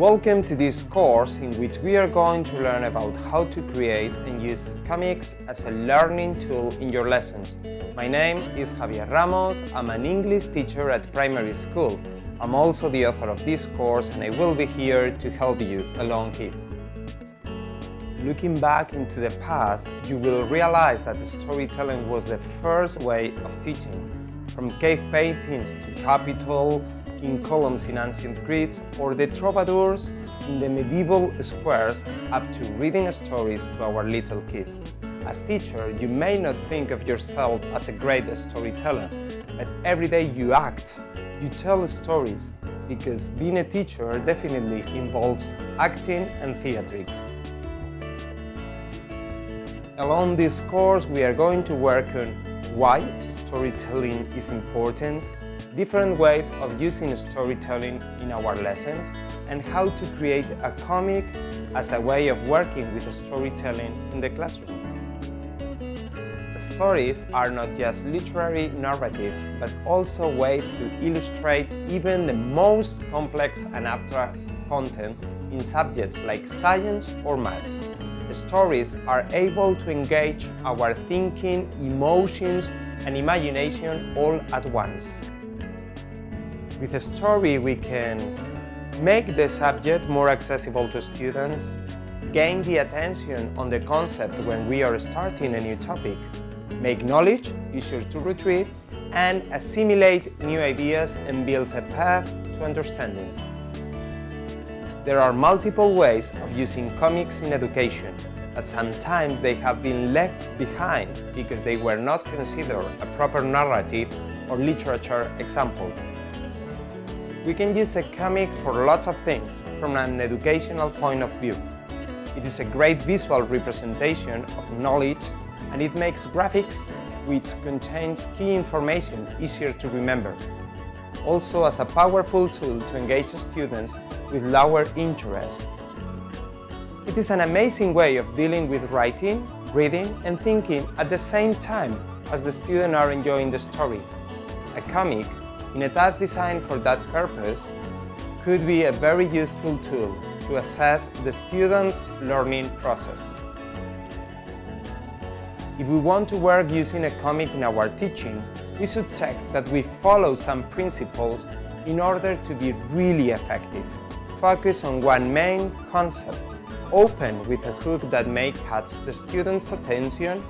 Welcome to this course in which we are going to learn about how to create and use comics as a learning tool in your lessons. My name is Javier Ramos, I'm an English teacher at primary school. I'm also the author of this course and I will be here to help you along it. Looking back into the past, you will realize that storytelling was the first way of teaching. From cave paintings to Capitol, in columns in ancient Crete or the troubadours in the medieval squares up to reading stories to our little kids. As teacher, you may not think of yourself as a great storyteller, but every day you act, you tell stories, because being a teacher definitely involves acting and theatrics. Along this course, we are going to work on why storytelling is important, different ways of using storytelling in our lessons and how to create a comic as a way of working with storytelling in the classroom. Stories are not just literary narratives, but also ways to illustrate even the most complex and abstract content in subjects like science or maths. Stories are able to engage our thinking, emotions and imagination all at once. With a story we can make the subject more accessible to students, gain the attention on the concept when we are starting a new topic, make knowledge easier to retrieve, and assimilate new ideas and build a path to understanding. There are multiple ways of using comics in education, but sometimes they have been left behind because they were not considered a proper narrative or literature example. We can use a comic for lots of things from an educational point of view. It is a great visual representation of knowledge and it makes graphics, which contains key information, easier to remember. Also as a powerful tool to engage students with lower interest. It is an amazing way of dealing with writing, reading and thinking at the same time as the students are enjoying the story. A comic in a task designed for that purpose could be a very useful tool to assess the student's learning process. If we want to work using a comic in our teaching, we should check that we follow some principles in order to be really effective. Focus on one main concept, open with a hook that may catch the student's attention,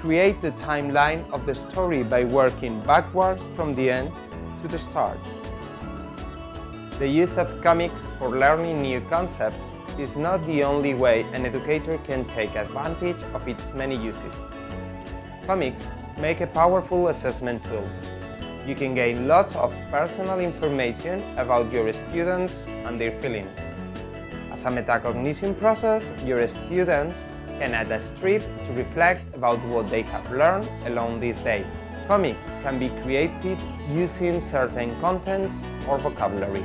create the timeline of the story by working backwards from the end to the start. The use of comics for learning new concepts is not the only way an educator can take advantage of its many uses. Comics make a powerful assessment tool. You can gain lots of personal information about your students and their feelings. As a metacognition process, your students can add a strip to reflect about what they have learned along this day. Comics can be created using certain contents or vocabulary.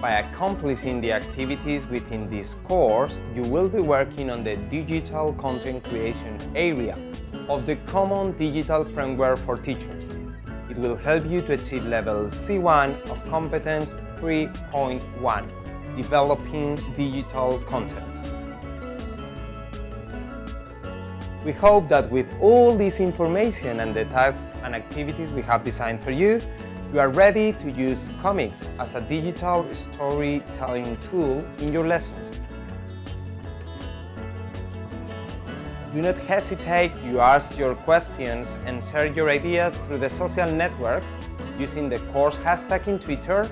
By accomplishing the activities within this course, you will be working on the digital content creation area of the Common Digital Framework for Teachers. It will help you to achieve level C1 of Competence 3.1, Developing Digital Content. We hope that with all this information and the tasks and activities we have designed for you, you are ready to use comics as a digital storytelling tool in your lessons. Do not hesitate to ask your questions and share your ideas through the social networks using the course hashtag in Twitter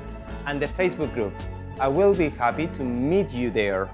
and the Facebook group. I will be happy to meet you there.